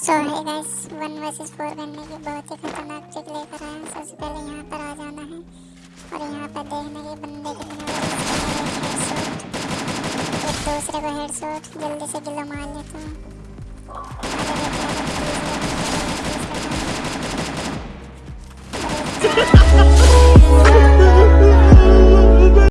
सो है guys one versus four करने की बहुत ही खतरनाक ट्रिक लेकर आए हैं। सबसे पहले यहाँ पर आ जाना है और यहाँ पर देखने के बंदे कितने एक दूसरे को हेड शॉट जल्दी से गिलो मार लेता हूँ। आगे देखते हैं